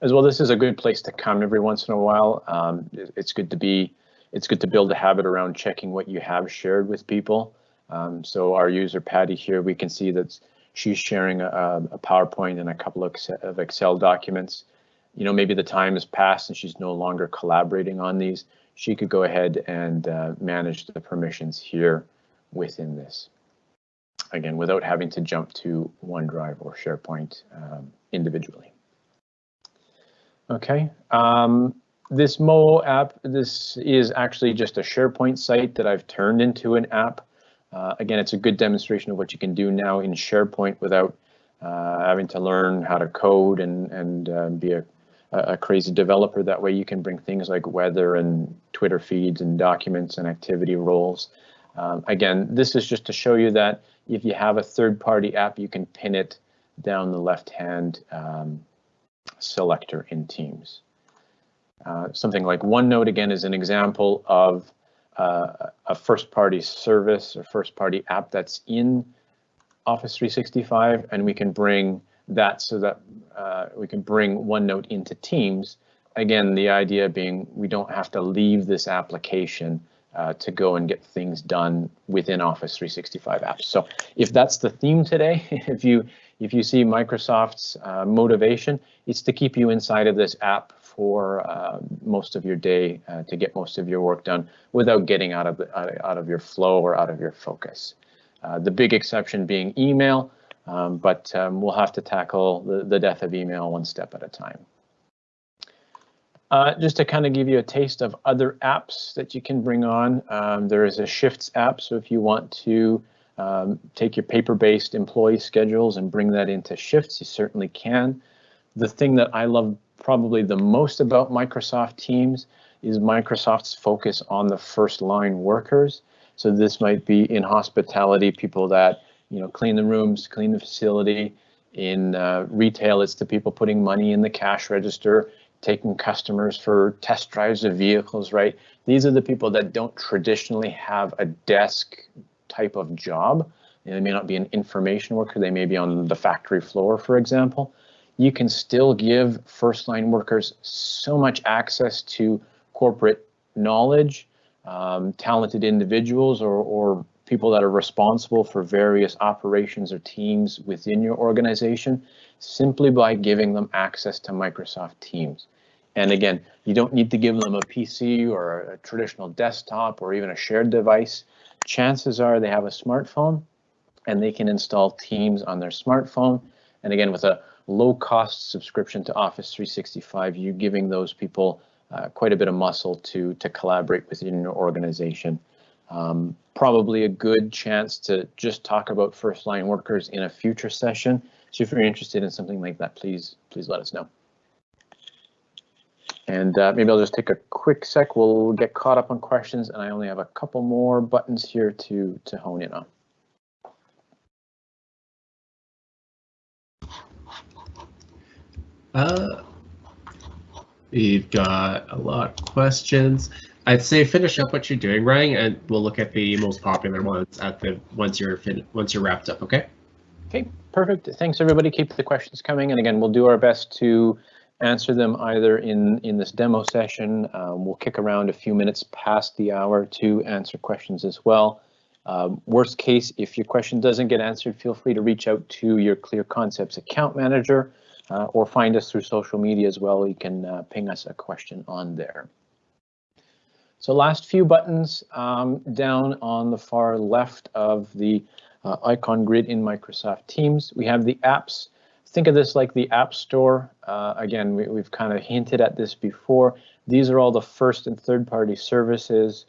As well, this is a good place to come every once in a while. Um, it's good to be, it's good to build a habit around checking what you have shared with people. Um, so our user Patty here, we can see that she's sharing a, a PowerPoint and a couple of Excel, of Excel documents. You know, maybe the time has passed and she's no longer collaborating on these. She could go ahead and uh, manage the permissions here within this. Again, without having to jump to OneDrive or SharePoint um, individually. Okay, um, this Mo app, this is actually just a SharePoint site that I've turned into an app. Uh, again, it's a good demonstration of what you can do now in SharePoint without uh, having to learn how to code and, and uh, be a, a crazy developer. That way you can bring things like weather and Twitter feeds and documents and activity roles. Um, again, this is just to show you that if you have a third-party app, you can pin it down the left-hand um, selector in Teams. Uh, something like OneNote, again, is an example of uh, a first-party service or first-party app that's in Office 365, and we can bring that so that uh, we can bring OneNote into Teams. Again, the idea being we don't have to leave this application uh, to go and get things done within Office 365 apps. So if that's the theme today, if you if you see Microsoft's uh, motivation, it's to keep you inside of this app for uh, most of your day uh, to get most of your work done without getting out of the, out of your flow or out of your focus. Uh, the big exception being email, um, but um, we'll have to tackle the, the death of email one step at a time. Uh, just to kind of give you a taste of other apps that you can bring on, um, there is a Shifts app. So if you want to um, take your paper-based employee schedules and bring that into Shifts, you certainly can. The thing that I love probably the most about Microsoft Teams is Microsoft's focus on the first line workers. So this might be in hospitality, people that you know clean the rooms, clean the facility. In uh, retail, it's the people putting money in the cash register taking customers for test drives of vehicles, right? These are the people that don't traditionally have a desk type of job. They may not be an information worker, they may be on the factory floor, for example. You can still give first line workers so much access to corporate knowledge, um, talented individuals, or, or people that are responsible for various operations or teams within your organization simply by giving them access to Microsoft Teams. And again, you don't need to give them a PC or a traditional desktop or even a shared device. Chances are they have a smartphone and they can install Teams on their smartphone. And again, with a low cost subscription to Office 365, you're giving those people uh, quite a bit of muscle to, to collaborate within your organization. Um, probably a good chance to just talk about first line workers in a future session. So if you're interested in something like that, please, please let us know. And uh, maybe I'll just take a quick sec. We'll get caught up on questions, and I only have a couple more buttons here to, to hone in on. Uh, we've got a lot of questions. I'd say finish up what you're doing, Ryan, and we'll look at the most popular ones at the once you're fin once you're wrapped up. Okay. Okay, perfect. Thanks everybody. Keep the questions coming, and again, we'll do our best to answer them either in in this demo session. Um, we'll kick around a few minutes past the hour to answer questions as well. Um, worst case, if your question doesn't get answered, feel free to reach out to your Clear Concepts account manager uh, or find us through social media as well. You can uh, ping us a question on there. So last few buttons um, down on the far left of the uh, icon grid in Microsoft Teams, we have the apps. Think of this like the App Store. Uh, again, we, we've kind of hinted at this before. These are all the first and third party services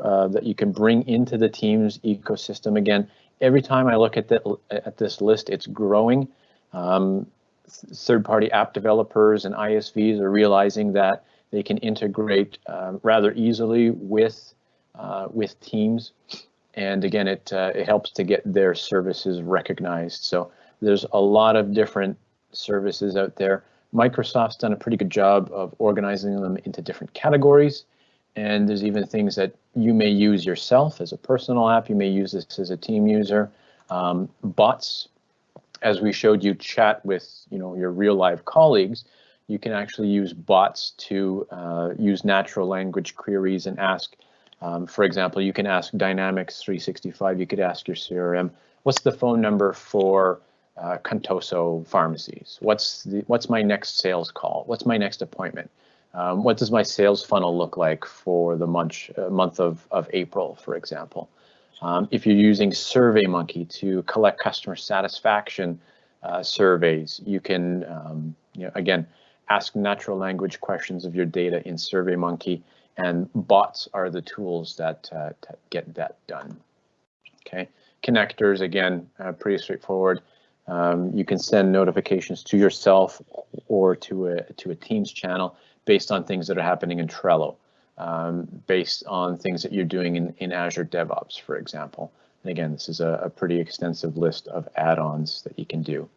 uh, that you can bring into the Teams ecosystem. Again, every time I look at, the, at this list, it's growing. Um, third party app developers and ISVs are realizing that they can integrate uh, rather easily with uh, with Teams. and again, it uh, it helps to get their services recognized. So there's a lot of different services out there. Microsoft's done a pretty good job of organizing them into different categories. And there's even things that you may use yourself as a personal app. You may use this as a team user. Um, bots, as we showed you chat with you know your real live colleagues, you can actually use bots to uh, use natural language queries and ask, um, for example, you can ask Dynamics 365, you could ask your CRM, what's the phone number for uh, Contoso pharmacies? What's the what's my next sales call? What's my next appointment? Um, what does my sales funnel look like for the month uh, month of, of April, for example? Um, if you're using SurveyMonkey to collect customer satisfaction uh, surveys, you can, um, you know, again, ask natural language questions of your data in SurveyMonkey, and bots are the tools that uh, get that done. Okay, connectors again, uh, pretty straightforward. Um, you can send notifications to yourself or to a to a Teams channel based on things that are happening in Trello, um, based on things that you're doing in, in Azure DevOps, for example. And again, this is a, a pretty extensive list of add-ons that you can do.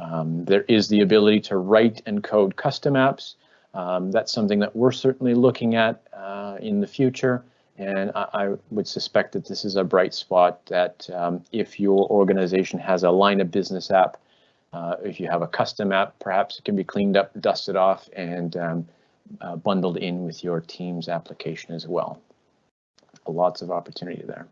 Um, there is the ability to write and code custom apps. Um, that's something that we're certainly looking at uh, in the future. And I, I, would suspect that this is a bright spot that um, if your organization has a line of business app, uh, if you have a custom app, perhaps it can be cleaned up, dusted off, and um, uh, bundled in with your Teams application as well. Lots of opportunity there.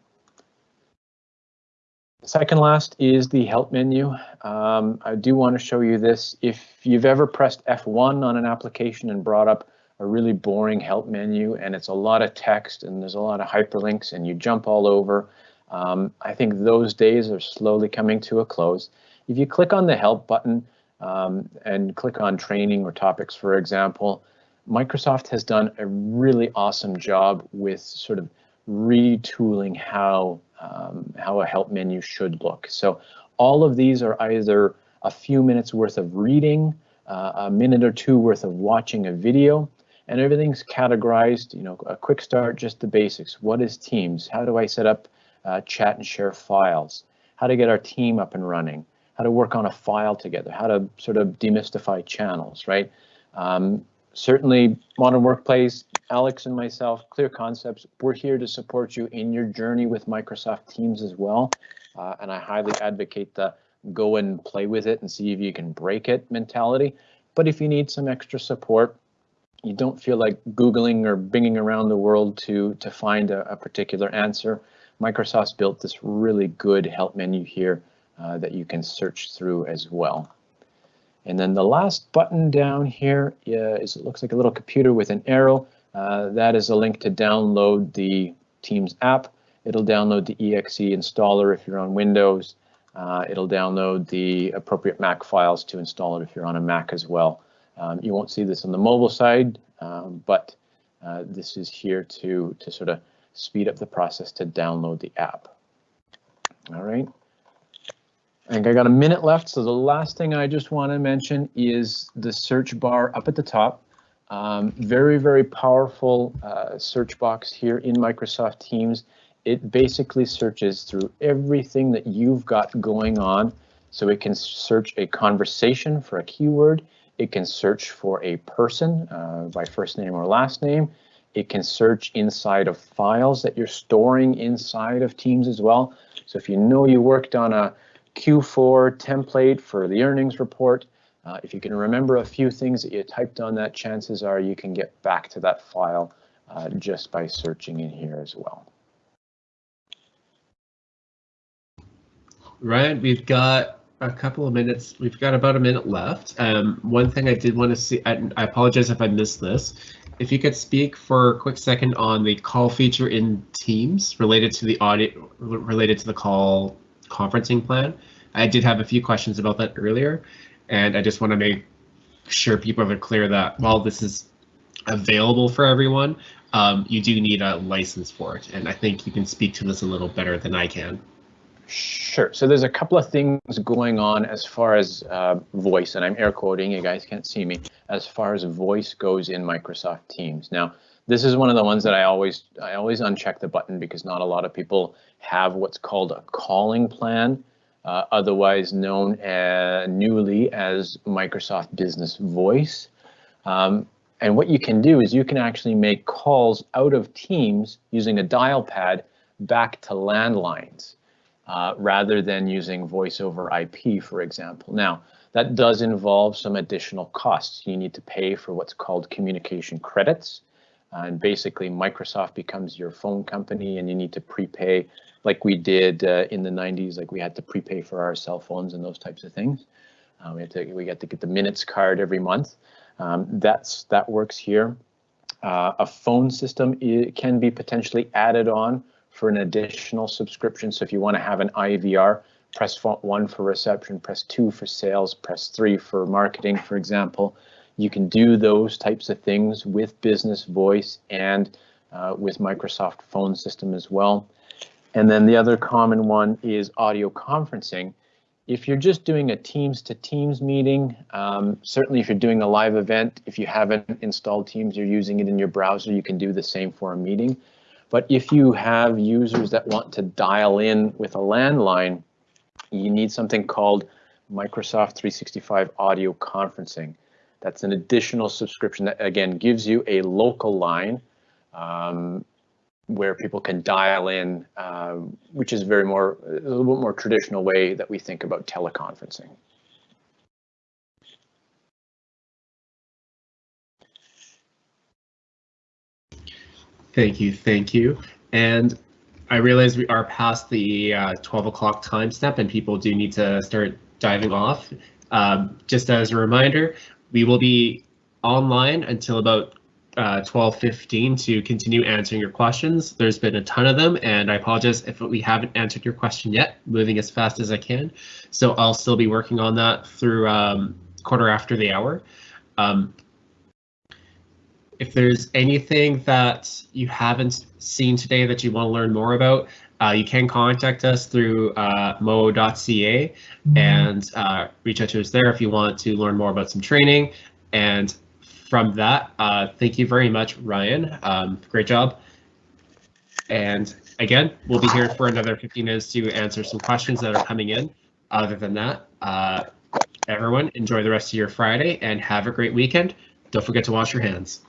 Second last is the help menu. Um, I do want to show you this. If you've ever pressed F1 on an application and brought up a really boring help menu and it's a lot of text and there's a lot of hyperlinks and you jump all over, um, I think those days are slowly coming to a close. If you click on the help button um, and click on training or topics, for example, Microsoft has done a really awesome job with sort of retooling how um, how a help menu should look. So all of these are either a few minutes worth of reading, uh, a minute or two worth of watching a video, and everything's categorized, you know, a quick start, just the basics. What is Teams? How do I set up uh, chat and share files? How to get our team up and running? How to work on a file together? How to sort of demystify channels, right? Um, certainly Modern Workplace, Alex and myself, Clear Concepts, we're here to support you in your journey with Microsoft Teams as well. Uh, and I highly advocate the go and play with it and see if you can break it mentality. But if you need some extra support, you don't feel like Googling or binging around the world to, to find a, a particular answer, Microsoft's built this really good help menu here uh, that you can search through as well. And then the last button down here is it looks like a little computer with an arrow. Uh, that is a link to download the Teams app. It'll download the exe installer if you're on Windows. Uh, it'll download the appropriate Mac files to install it if you're on a Mac as well. Um, you won't see this on the mobile side, um, but uh, this is here to, to sort of speed up the process to download the app. All right. I think I got a minute left, so the last thing I just want to mention is the search bar up at the top. Um, very, very powerful uh, search box here in Microsoft Teams. It basically searches through everything that you've got going on. So it can search a conversation for a keyword. It can search for a person uh, by first name or last name. It can search inside of files that you're storing inside of Teams as well. So if you know you worked on a Q4 template for the earnings report. Uh, if you can remember a few things that you typed on that, chances are you can get back to that file uh, just by searching in here as well. Ryan, we've got a couple of minutes. We've got about a minute left. Um, one thing I did want to see, I, I apologize if I missed this. If you could speak for a quick second on the call feature in Teams related to the audit, related to the call conferencing plan. I did have a few questions about that earlier, and I just want to make sure people are clear that while this is available for everyone, um, you do need a license for it. And I think you can speak to this a little better than I can. Sure. So there's a couple of things going on as far as uh, voice, and I'm air quoting, you guys can't see me, as far as voice goes in Microsoft Teams. Now, this is one of the ones that I always I always uncheck the button because not a lot of people have what's called a calling plan, uh, otherwise known as, newly as Microsoft Business Voice. Um, and what you can do is you can actually make calls out of Teams using a dial pad back to landlines uh, rather than using voice over IP, for example. Now, that does involve some additional costs. You need to pay for what's called communication credits. Uh, and basically, Microsoft becomes your phone company and you need to prepay like we did uh, in the 90s, like we had to prepay for our cell phones and those types of things. Uh, we had to we had to get the minutes card every month. Um, that's that works here. Uh, a phone system can be potentially added on for an additional subscription. So if you want to have an IVR, press one for reception, press two for sales, press three for marketing, for example. You can do those types of things with Business Voice and uh, with Microsoft phone system as well. And then the other common one is audio conferencing. If you're just doing a Teams to Teams meeting, um, certainly if you're doing a live event, if you haven't installed Teams, you're using it in your browser, you can do the same for a meeting. But if you have users that want to dial in with a landline, you need something called Microsoft 365 audio conferencing. That's an additional subscription that again gives you a local line um, where people can dial in, uh, which is very more a little bit more traditional way that we think about teleconferencing. Thank you, thank you. And I realize we are past the uh, 12 o'clock time step and people do need to start diving off. Um, just as a reminder, we will be online until about uh, 12.15 to continue answering your questions. There's been a ton of them and I apologize if we haven't answered your question yet, moving as fast as I can. So I'll still be working on that through um, quarter after the hour. Um, if there's anything that you haven't seen today that you want to learn more about, uh, you can contact us through uh, mo.ca mm -hmm. and uh, reach out to us there if you want to learn more about some training. And from that, uh, thank you very much, Ryan. Um, great job. And again, we'll be here for another 15 minutes to answer some questions that are coming in. Other than that, uh, everyone enjoy the rest of your Friday and have a great weekend. Don't forget to wash your hands.